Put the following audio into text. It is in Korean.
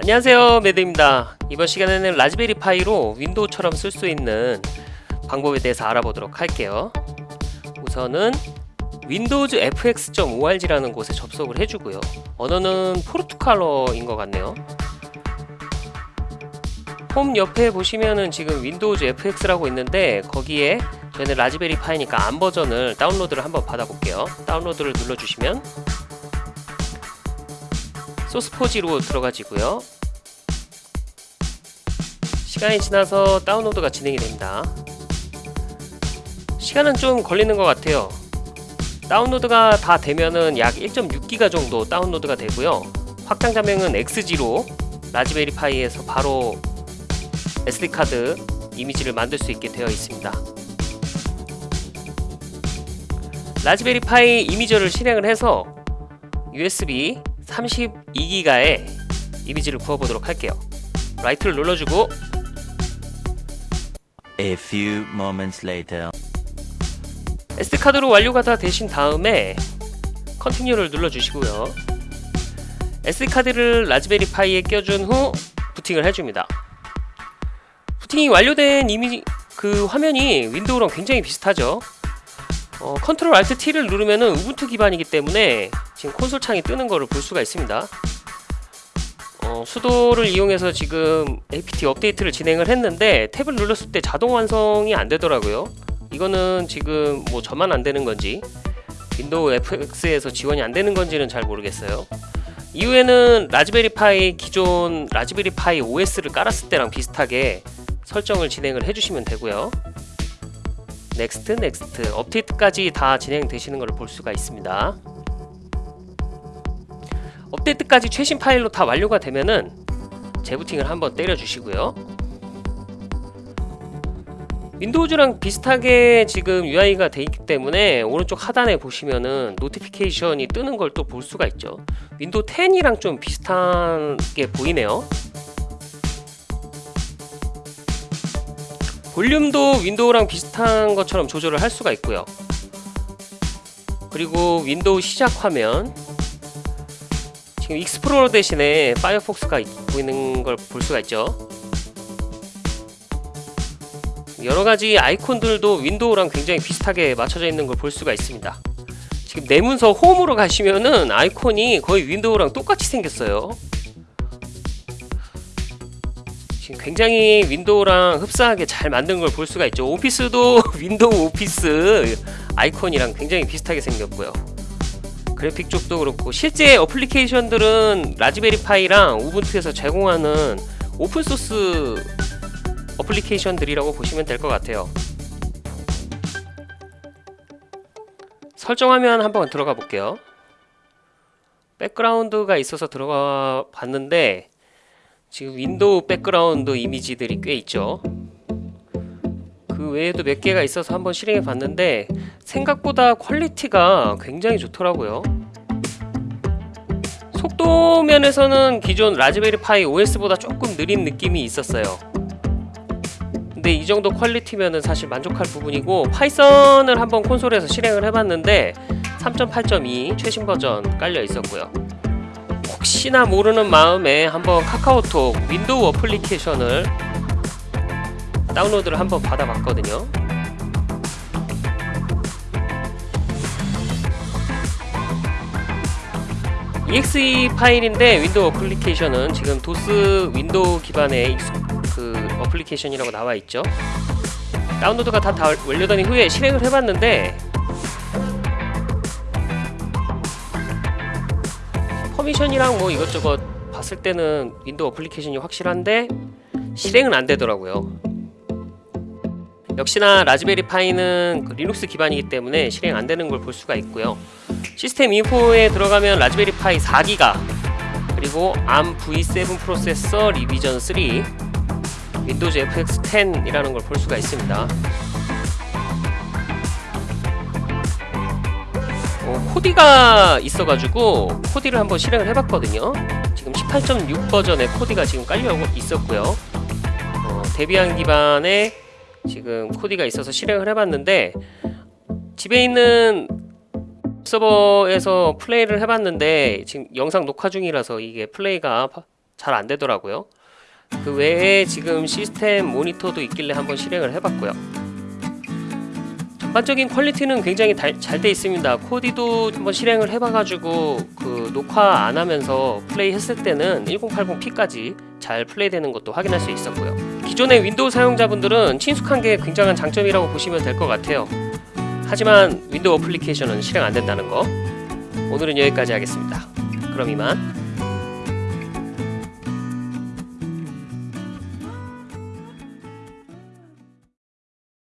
안녕하세요 매드입니다. 이번 시간에는 라즈베리 파이로 윈도우처럼 쓸 수 있는 방법에 대해서 알아보도록 할게요. 우선은 windowsfx.org라는 곳에 접속을 해주고요. 언어는 포르투갈어인 것 같네요. 홈 옆에 보시면은 지금 윈도우즈 fx라고 있는데 거기에 저희는 라즈베리 파이니까 ARM 버전을 다운로드를 한번 받아볼게요. 다운로드를 눌러주시면 소스포지로 들어가지고요. 시간이 지나서 다운로드가 진행이 됩니다. 시간은 좀 걸리는 것 같아요. 다운로드가 다 되면은 약 1.6기가 정도 다운로드가 되고요. 확장 자명은 XG로 라즈베리 파이에서 바로 SD카드 이미지를 만들 수 있게 되어 있습니다. 라즈베리 파이 Imager를 실행을 해서 USB 32기가의 이미지를 구워보도록 할게요. Write를 눌러주고 A few moments later. SD카드로 완료가 다 되신 다음에 Continue를 눌러주시고요. SD카드를 라즈베리 파이에 껴준 후 부팅을 해줍니다. 부팅이 완료된 이미 그 화면이 윈도우랑 굉장히 비슷하죠. 어, Ctrl Alt T를 누르면 은 우분투 기반이기 때문에 지금 콘솔 창이 뜨는 거를 볼 수가 있습니다. 어, sudo를 이용해서 지금 apt 업데이트를 진행을 했는데 탭을 눌렀을 때 자동 완성이 안 되더라고요. 이거는 지금 뭐 저만 안 되는 건지 윈도우 FX에서 지원이 안 되는 건지는 잘 모르겠어요. 이후에는 라즈베리 파이 기존 라즈베리 파이 OS를 깔았을 때랑 비슷하게 설정을 진행을 해주시면 되고요. Next Next. 업데이트까지 다 진행되시는 것을 볼 수가 있습니다 업데이트까지 최신 파일로 다 완료가 되면은 재부팅을 한번 때려 주시고요. 윈도우즈랑 비슷하게 지금 UI가 돼 있기 때문에 오른쪽 하단에 보시면은 notification이 뜨는 걸 또 볼 수가 있죠. 윈도우 10이랑 좀 비슷하게 보이네요. 볼륨도 윈도우랑 비슷한 것처럼 조절을 할 수가 있고요. 그리고 윈도우 시작 화면 지금 익스플로러 대신에 파이어폭스가 보이는 걸 볼 수가 있죠. 여러가지 아이콘들도 윈도우랑 굉장히 비슷하게 맞춰져 있는 걸 볼 수가 있습니다. 지금 내 문서 홈으로 가시면은 아이콘이 거의 윈도우랑 똑같이 생겼어요. 지금 굉장히 윈도우랑 흡사하게 잘 만든 걸 볼 수가 있죠. 오피스도 윈도우 오피스 아이콘이랑 굉장히 비슷하게 생겼고요 그래픽 쪽도 그렇고 실제 어플리케이션들은 라즈베리 파이랑 우분투에서 제공하는 오픈소스 어플리케이션들이라고 보시면 될 것 같아요. 설정화면 한번 들어가 볼게요. 백그라운드가 있어서 들어가 봤는데 지금 윈도우 백그라운드 이미지들이 꽤 있죠. 그 외에도 몇 개가 있어서 한번 실행해 봤는데 생각보다 퀄리티가 굉장히 좋더라고요. 속도 면에서는 기존 라즈베리 파이 OS보다 조금 느린 느낌이 있었어요. 근데 이 정도 퀄리티면은 사실 만족할 부분이고 파이썬을 한번 콘솔에서 실행을 해봤는데 3.8.2 최신 버전 깔려 있었고요. 혹시나 모르는 마음에 한번 카카오톡 윈도우 어플리케이션을 다운로드를 한번 받아봤거든요 exe 파일인데 윈도우 어플리케이션은 지금 도스 윈도우 기반의 그 어플리케이션이라고 나와 있죠. 다운로드가 다, 다 완료된 후에 실행을 해봤는데 permission이랑 뭐 이것저것 봤을 때는 Windows application이 확실한데 실행은 안 되더라고요. 역시나 Raspberry Pi는 그 리눅스 기반이기 때문에 실행 안 되는 걸 볼 수가 있고요 system info에 들어가면 Raspberry Pi 4기가 그리고 ARM V7 processor revision 3 Windows FX 10 이라는 걸 볼 수가 있습니다. 어, Kodi가 있어가지고 Kodi를 한번 실행을 해봤거든요. 지금 18.6 버전의 Kodi가 지금 깔려 있었고요. 어, Debian 기반의 지금 Kodi가 있어서 실행을 해봤는데 집에 있는 서버에서 플레이를 해봤는데 지금 영상 녹화 중이라서 이게 플레이가 잘 안 되더라고요. 그 외에 지금 시스템 모니터도 있길래 한번 실행을 해봤고요. 전반적인 quality는 굉장히 잘 돼 있습니다. Kodi도 한번 실행을 해봐가지고 그 녹화 안 하면서 플레이 했을 때는 1080p까지 잘 플레이되는 것도 확인할 수 있었고요. 기존의 Windows 사용자분들은 친숙한 게 굉장한 장점이라고 보시면 될 것 같아요. 하지만 Windows application은 실행 안 된다는 거. 오늘은 여기까지 하겠습니다. 그럼 이만